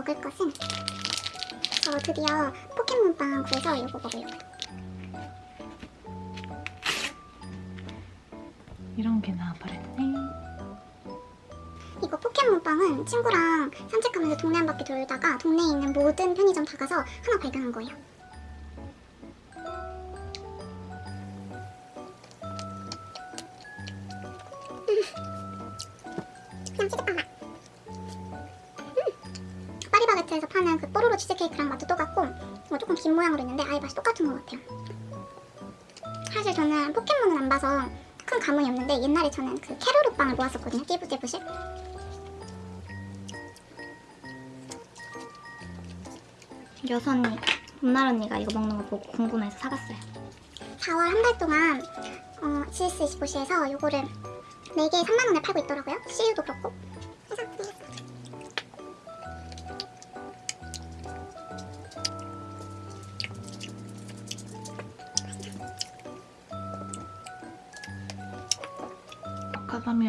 먹을 것은 저 드디어 포켓몬빵 구해서 이거 먹으려고요. 이런 게 나와버렸네. 이거 포켓몬빵은 친구랑 산책하면서 동네 한 바퀴 돌다가 동네에 있는 모든 편의점 다 가서 하나 발견한 거예요. 옛날에 저는 그 캐로루 빵을 모았었거든요. 띠부띠부실. 여섯 언니, 봄날 언니가 이거 먹는 거 보고 궁금해서 사갔어요. 4월 한 달 동안 어, GS25시에서 이거를 4개에 3만 원에 팔고 있더라고요. CU도 그렇고.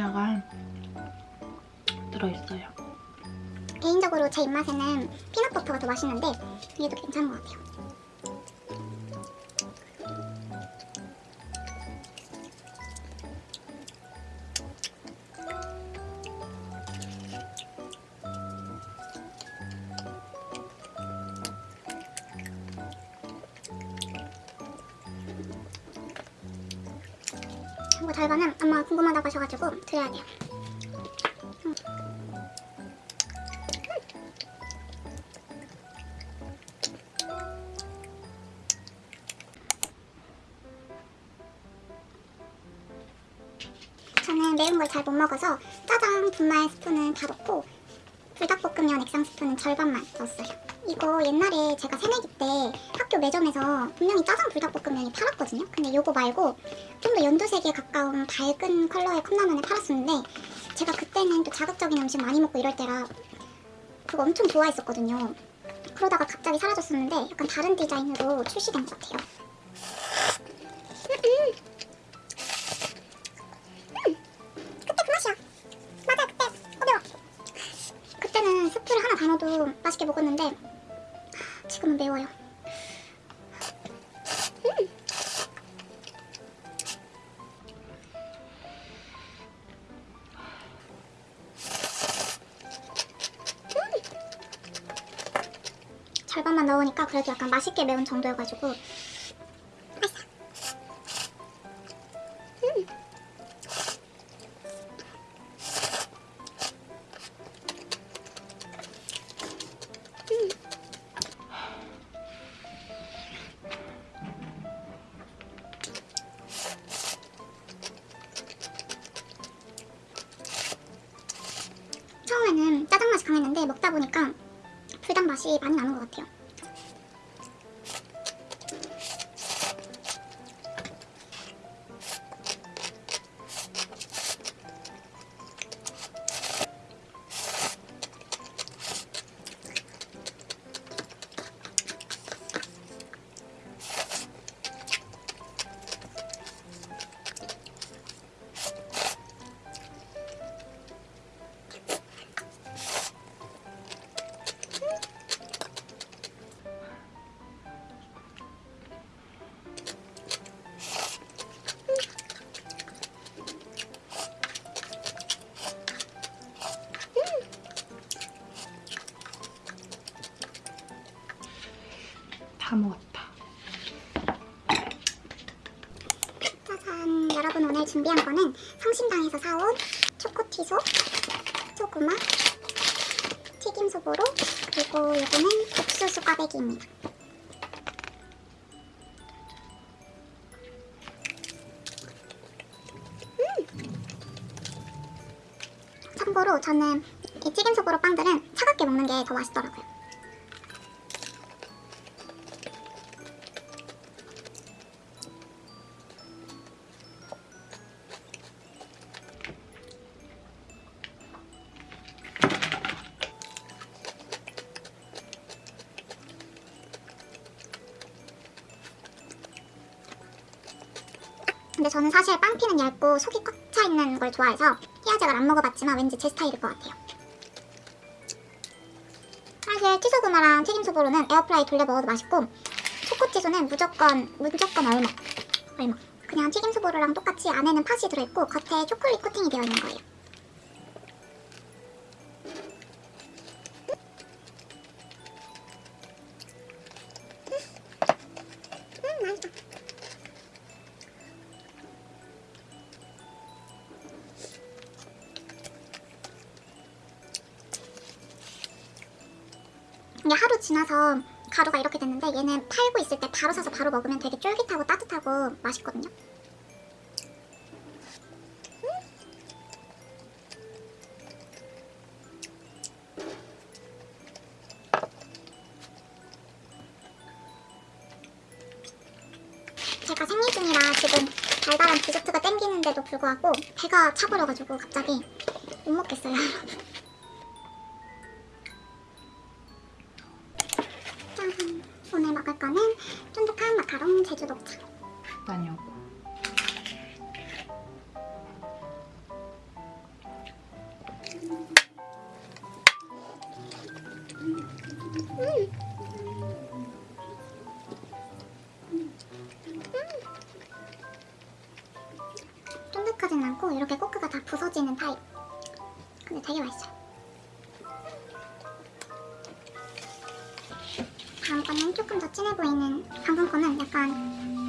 마카다미아가 들어있어요. 개인적으로 제 입맛에는 피넛버터가 더 맛있는데 얘도 괜찮은 것 같아요. 달바는 엄마가 궁금하다고 하셔가지고 드려야 돼요. 저는 매운 걸 잘 못 먹어서 짜장 분말 스푼은 다 넣고 불닭볶음면 액상 스푼은 절반만 넣었어요. 이거 옛날에 제가 새내기 때 학교 매점에서 분명히 짜장 불닭볶음면이 팔았거든요. 근데 요거 말고 좀 더 연두색에 가까운 밝은 컬러의 컵라면을 팔았었는데 제가 그때는 또 자극적인 음식 많이 먹고 이럴 때라 그거 엄청 좋아했었거든요. 그러다가 갑자기 사라졌었는데 약간 다른 디자인으로 출시된 것 같아요. 맛있게 먹었는데 지금은 매워요. 음. 절반만 넣으니까 그래도 약간 맛있게 매운 정도여가지고 다 먹었다. 짜잔! 여러분 오늘 준비한 거는 성심당에서 사온 초코티소, 소구마, 튀김소보로, 그리고 요거는 옥수수 꽈배기입니다. 음! 참고로 저는 이 튀김소보로 빵들은 차갑게 먹는 게 더 맛있더라고요. 근데 저는 사실 빵피는 얇고 속이 꽉 차 있는 걸 좋아해서 히아제를 안 먹어봤지만 왠지 제 스타일일 것 같아요. 사실 치소구마랑 튀김소보로는 에어프라이 돌려 먹어도 맛있고 초코치소는 무조건 무조건 얼먹 얼먹 그냥 튀김소보로랑 똑같이 안에는 팥이 들어있고 겉에 초콜릿 코팅이 되어 있는 거예요 지나서 가루가 이렇게 됐는데 얘는 팔고 있을 때 바로 사서 바로 먹으면 되게 쫄깃하고 따뜻하고 맛있거든요. 제가 생리 중이라 지금 달달한 디저트가 땡기는데도 불구하고 배가 차버려가지고 갑자기 못 먹겠어요. 다녀오고. 쫀득하진 않고 이렇게 꼬끄가 다 부서지는 타입. 근데 되게 맛있어요. 다음 거는 조금 더 진해 보이는 방금 거는 약간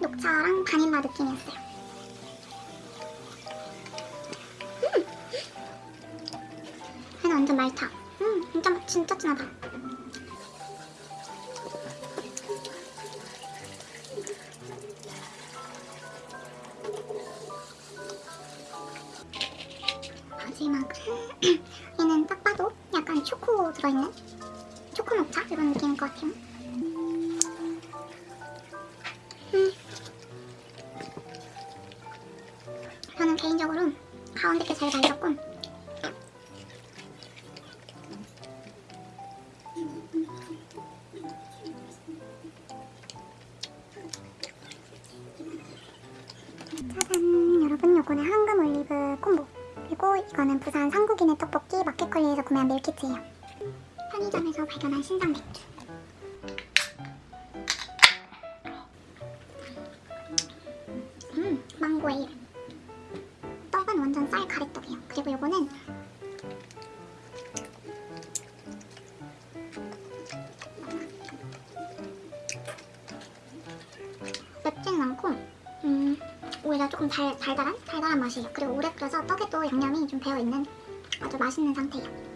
녹차랑 바닐라 느낌이었어요. 음! 얘는 완전 말차. 음, 진짜 진짜 진하다. 마지막 얘는 딱 봐도 약간 초코 들어있는 초코 녹차 이런 느낌일 것 같아요. 떡볶이 마켓컬리에서 구매한 밀키트예요 편의점에서 발견한 신상 맥주 음 망고 에일 떡은 완전 쌀 가래떡이에요 그리고 요거는 맵지는 않고 음 오히려 조금 달, 달달한? 달달한 맛이에요. 그리고 오래 끓여서 떡에도 양념이 좀 배어있는 아주 맛있는 상태예요.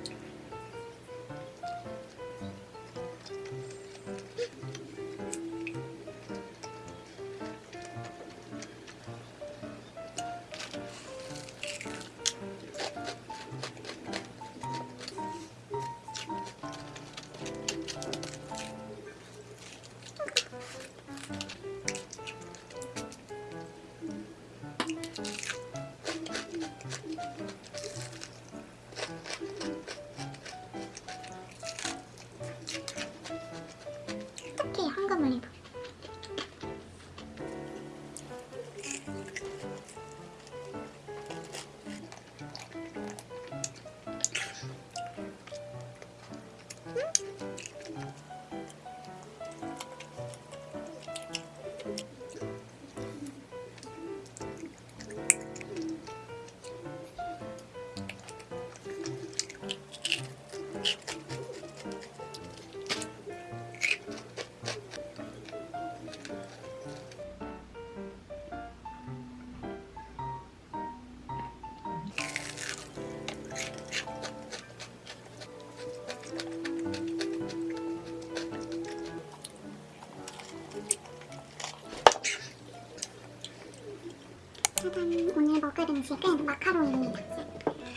음식은 마카롱입니다.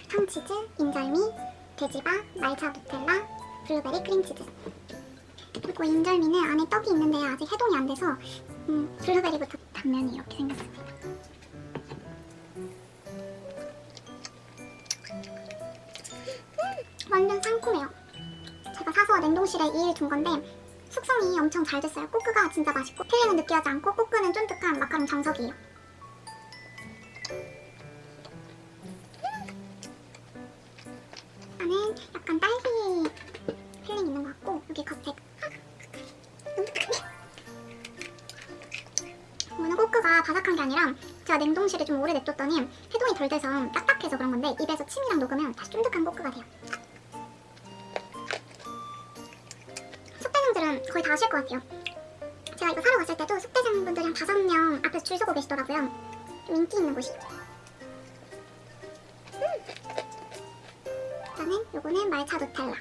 황치즈, 인절미, 돼지바, 말차 누텔라, 블루베리 크림치즈. 그리고 인절미는 안에 떡이 있는데 아직 해동이 안 돼서 음, 블루베리부터 단면이 이렇게 생겼습니다. 음, 완전 상콤해요. 제가 사서 냉동실에 2일 둔 건데 숙성이 엄청 잘 됐어요. coque가 진짜 맛있고 filling은 느끼하지 않고 coque는 쫀득한 마카롱 정석이에요. 냅뒀더니 해동이 덜 돼서 딱딱해서 그런 건데 입에서 침이랑 녹으면 다시 쫀득한 포크가 돼요. 숙대장들은 거의 다 아실 것 같아요. 제가 이거 사러 갔을 때도 숙대장분들이 한 다섯 명 앞에서 줄 서고 계시더라고요. 좀 인기 있는 곳이. 음. 일단은 요거는 말차 누텔라.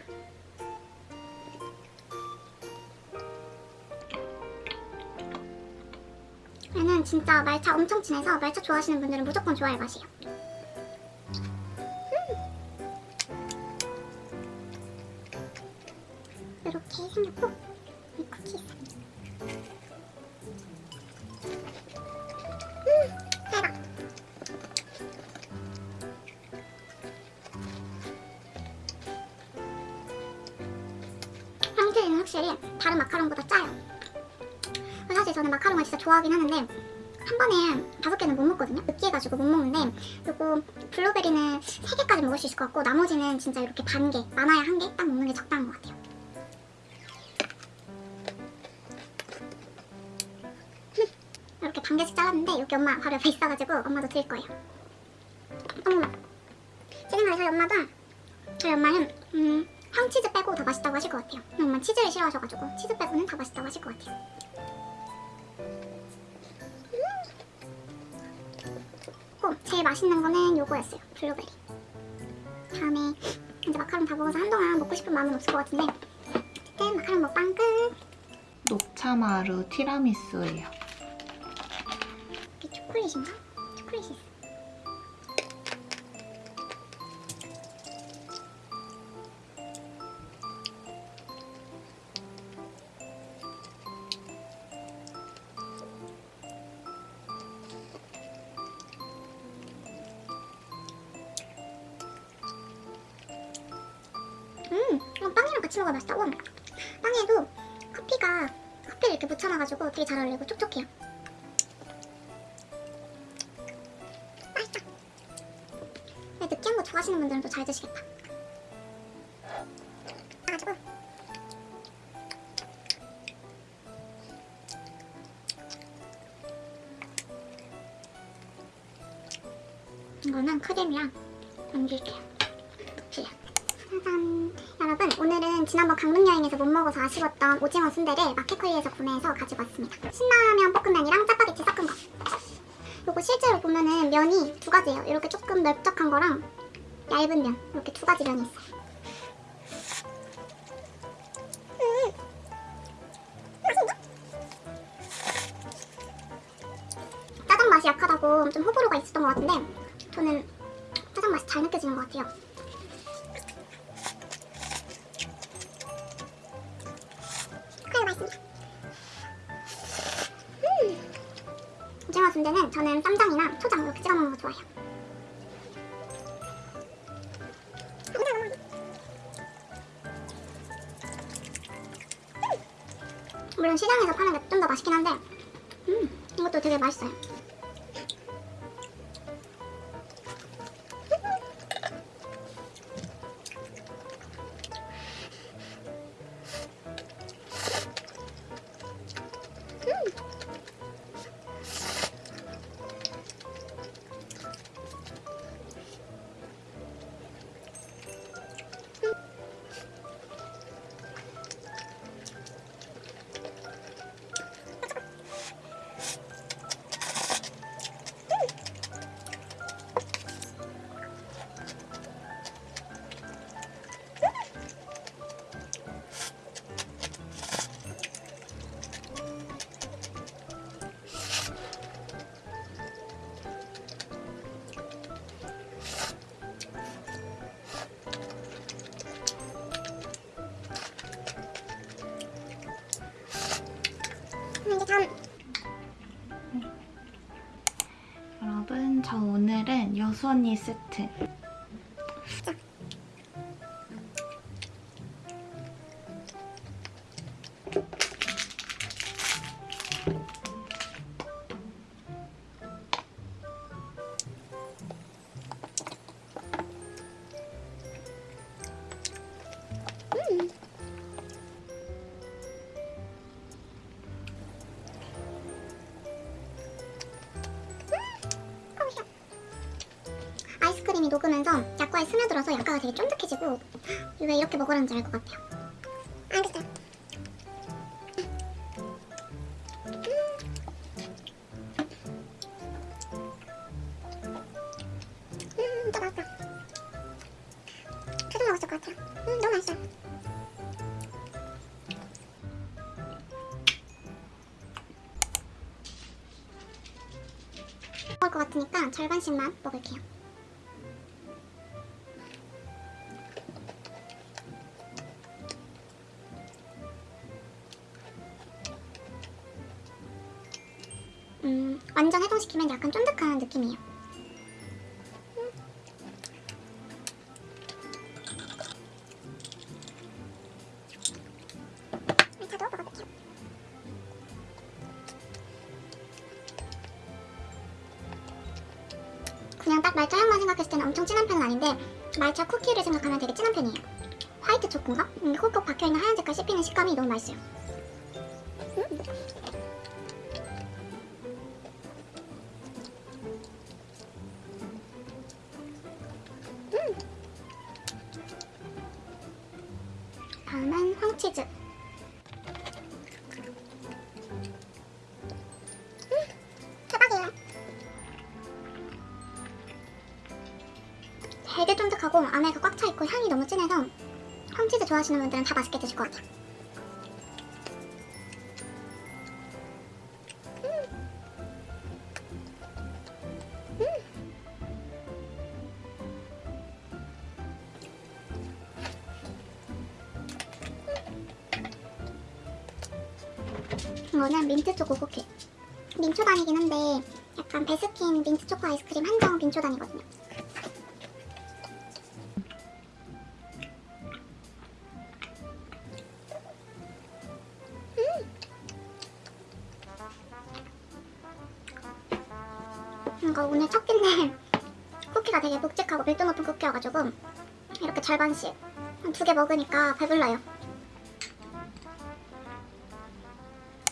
얘는 진짜 말차 엄청 진해서 말차 좋아하시는 분들은 무조건 좋아할 맛이에요. 음. 이렇게 생겼고 이 쿠키. 음, 확실히 다른 마카롱보다 짜요. 사실 저는 마카롱을 진짜 좋아하긴 하는데 한 번에 다섯 개는 못 먹거든요. 느끼해가지고 못 먹는데 요거 블루베리는 세 개까지 먹을 수 있을 것 같고 나머지는 진짜 이렇게 반 개, 많아야 한 개 딱 먹는 게 적당한 것 같아요. 이렇게 반 개씩 잘랐는데 여기 엄마 바로 옆에 있어가지고 엄마도 드릴 거예요. 어머, 제 생각에 저희 엄마도 저희 엄마는 음, 황치즈 빼고 다 맛있다고 하실 것 같아요. 엄마 치즈를 싫어하셔가지고 치즈 빼고는 다 맛있다고 하실 것 같아요. 고 제일 맛있는 거는 요거였어요. 블루베리. 다음에 이제 마카롱 다 먹어서 한동안 먹고 싶은 마음은 없을 것 같은데 어쨌든 마카롱 먹방 끝. 녹차마루 티라미수예요. 이게 초콜릿인가? 초콜릿이 있어. 음, 빵이랑 같이 먹어야 맛있다. 와, 빵에도 커피가 커피를 이렇게 묻혀놔가지고 되게 잘 어울리고 촉촉해요. 맛있다. 느끼한 거 좋아하시는 분들은 또 잘 드시겠다. 가지고 이거는 크림이랑 얹을게요. 여러분 오늘은 지난번 강릉 여행에서 못 먹어서 아쉬웠던 오징어 순대를 마켓컬리에서 구매해서 가지고 왔습니다. 신라면 볶음면이랑 짜파게티 섞은 거. 요거 실제로 보면은 면이 두 가지예요. 이렇게 조금 넓적한 거랑 얇은 면 이렇게 두 가지 면이 있어요. 짜장 맛이 약하다고 좀 호불호가 있었던 것 같은데 저는 짜장 맛이 잘 느껴지는 것 같아요. 오징어 순대는 저는 쌈장이나 초장 이렇게 찍어 먹는 거 좋아해요. 물론 시장에서 파는 게 좀 더 맛있긴 한데 음, 이것도 되게 맛있어요. 여수 언니 세트 들어서 약과가 되게 쫀득해지고 왜 이렇게 먹으라는지 알 것 같아요. 알겠어요. 음. 음. 먹을 것 같으니까 절반씩만 먹을게요. 시키면 약간 쫀득한 느낌이에요. 먹어볼게요. 그냥 딱 말차 향만 생각했을 때는 엄청 진한 편은 아닌데 말차 쿠키를 생각하면 되게 진한 편이에요. 화이트 초코인가? 음, 콕콕 박혀있는 하얀 색깔 씹히는 식감이 너무 맛있어요. 음. 음. 되게 쫀득하고 안에 가 꽉 차 있고 향이 너무 진해서 황치즈 좋아하시는 분들은 다 맛있게 드실 것 같아요. 이거는 민트 초코 쿠키. 민초단이긴 한데 약간 베스킨 민트 초코 아이스크림 한정 민초단이거든요. 절반씩 한 두 개 먹으니까 배불러요.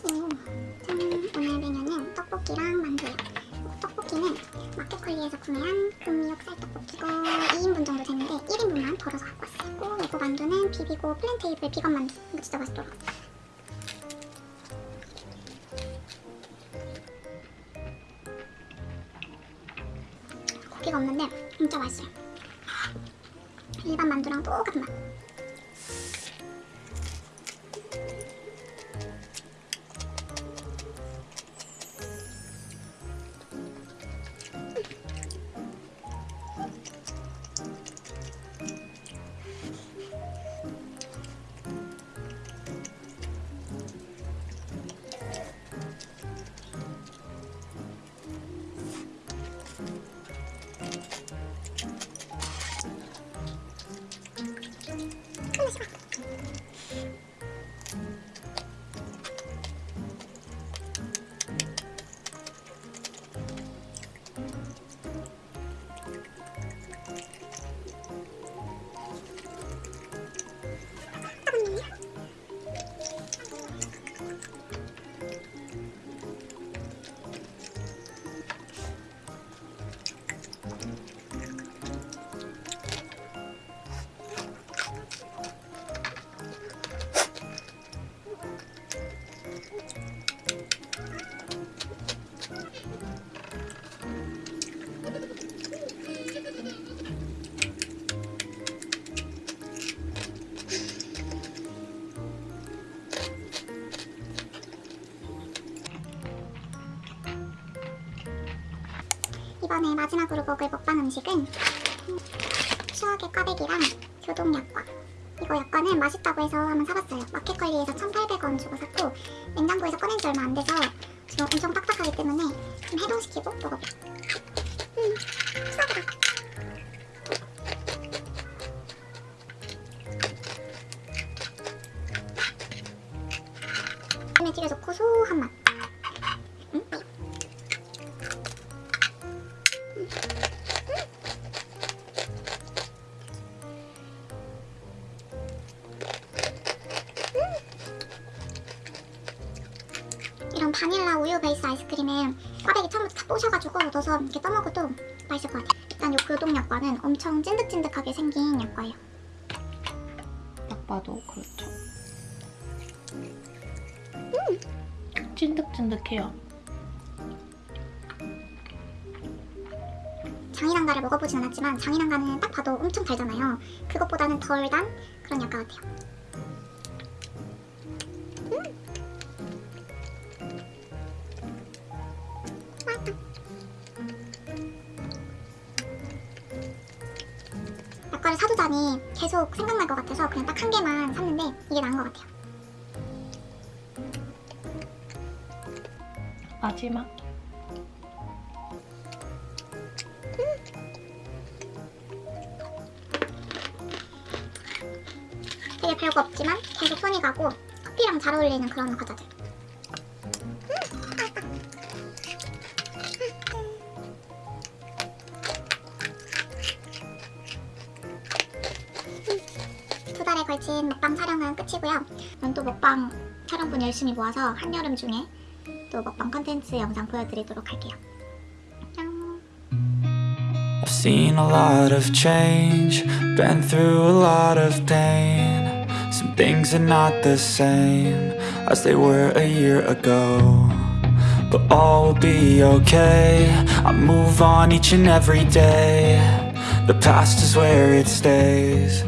오, 짠! 오늘 메뉴는 떡볶이랑 만두예요. 떡볶이는 마켓컬리에서 구매한 금미옥 쌀떡볶이고 2인분 정도 되는데 1인분만 덜어서 갖고 왔어요. 그리고 만두는 비비고 플랜테이블 비건 만두. 이거 진짜 맛있더라고요. 고기가 없는데 진짜 맛있어요. 일반 만두랑 똑같은 맛. 마지막으로 먹을 먹방 음식은 추억의 꽈배기랑 교동 약과 이거 약과는 맛있다고 해서 한번 사봤어요 마켓컬리에서 1,800원 주고 샀고 냉장고에서 꺼낸 지 얼마 안 돼서 지금 엄청 딱딱하기 때문에 좀 해동시키고 먹어볼게요 음, 추억이다 에 되게 좋고 소한 맛 엄청 찐득찐득하게 생긴 약과예요. 딱 봐도 그렇죠. 찐득찐득해요. 장인한가를 먹어보진 않았지만 장인한가는 딱 봐도 엄청 달잖아요. 그것보다는 덜 단 그런 약과 같아요. 저는 또 먹방 촬영분 열심히 모아서 한여름 중에 또 먹방 컨텐츠 영상 보여드리도록 할게요. 안녕. I've seen a lot of change, been through a lot of pain. Some things are not the same as they were a year ago. But all will be okay. I move on each and every day. The past is where it stays, way back.